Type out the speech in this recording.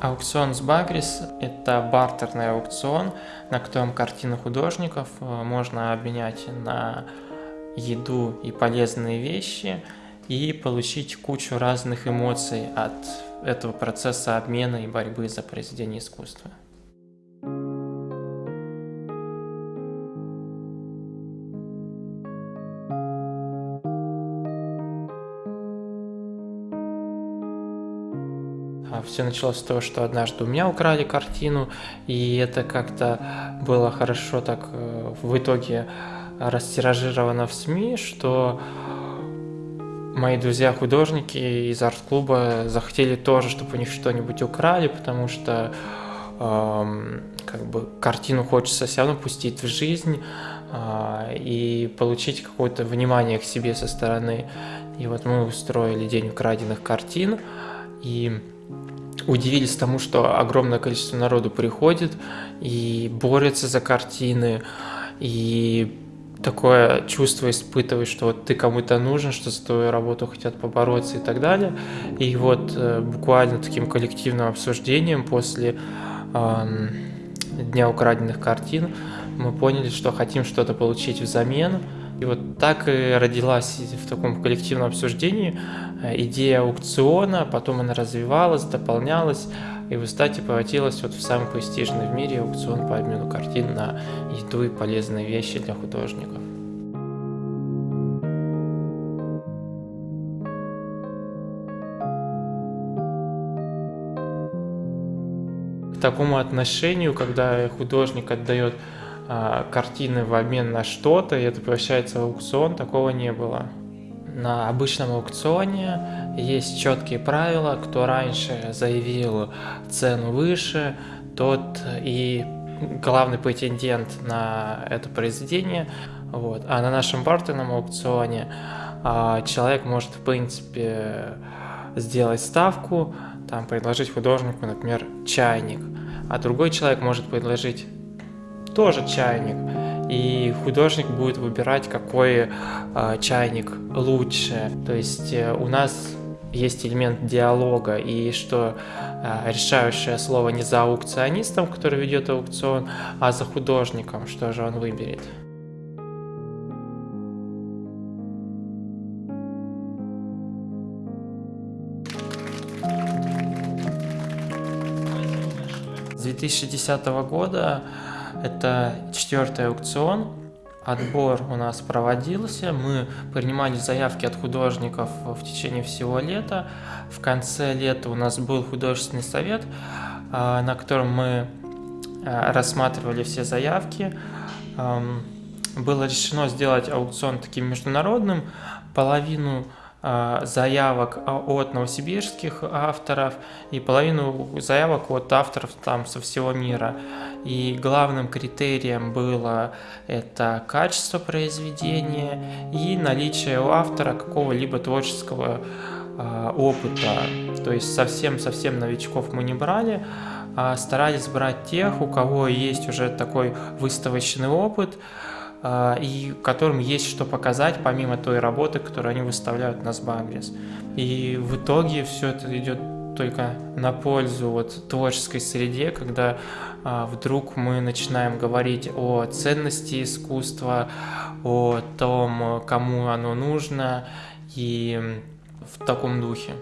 Аукцион с Багрис – это бартерный аукцион, на котором картины художников э, можно обменять на еду и полезные вещи и получить кучу разных эмоций от этого процесса обмена и борьбы за произведение искусства. Все началось с того, что однажды у меня украли картину, и это как-то было хорошо так э, в итоге растиражировано в СМИ, что мои друзья-художники из арт-клуба захотели тоже, чтобы у них что-нибудь украли, потому что эм, как бы картину хочется все равно пустить в жизнь э, и получить какое-то внимание к себе со стороны. И вот мы устроили день украденных картин, и удивились тому, что огромное количество народу приходит и борется за картины, и такое чувство испытываешь, что вот ты кому-то нужен, что за твою работу хотят побороться и так далее. И вот э, буквально таким коллективным обсуждением после э, Дня украденных картин мы поняли, что хотим что-то получить взамен, и вот так и родилась в таком коллективном обсуждении э, идея аукциона, потом она развивалась, дополнялась, и в результате превратилась вот в самый престижный в мире аукцион по обмену картин на еду и полезные вещи для художников. К такому отношению, когда художник отдает картины в обмен на что-то, и это превращается в аукцион, такого не было. На обычном аукционе есть четкие правила, кто раньше заявил цену выше, тот и главный претендент на это произведение. Вот. А на нашем бартерном аукционе а, человек может, в принципе, сделать ставку, там, предложить художнику, например, чайник, а другой человек может предложить тоже чайник. И художник будет выбирать, какой э, чайник лучше. То есть э, у нас есть элемент диалога, и что э, решающее слово не за аукционистом, который ведет аукцион, а за художником, что же он выберет. С 2010 года это четвертый аукцион. Отбор у нас проводился, мы принимали заявки от художников в течение всего лета. В конце лета у нас был художественный совет, а, на котором мы а, рассматривали все заявки. Было решено сделать аукцион таким международным. Половину заявок от новосибирских авторов и половину заявок от авторов там со всего мира. И главным критерием было это качество произведения и наличие у автора какого-либо творческого э, опыта. То есть совсем-совсем новичков мы не брали, а старались брать тех, у кого есть уже такой выставочный опыт, а, и которым есть что показать, помимо той работы, которую они выставляют на Сбагрис. И в итоге все это идет только на пользу вот творческой среде, когда а, вдруг мы начинаем говорить о ценности искусства, о том, кому оно нужно, и в таком духе.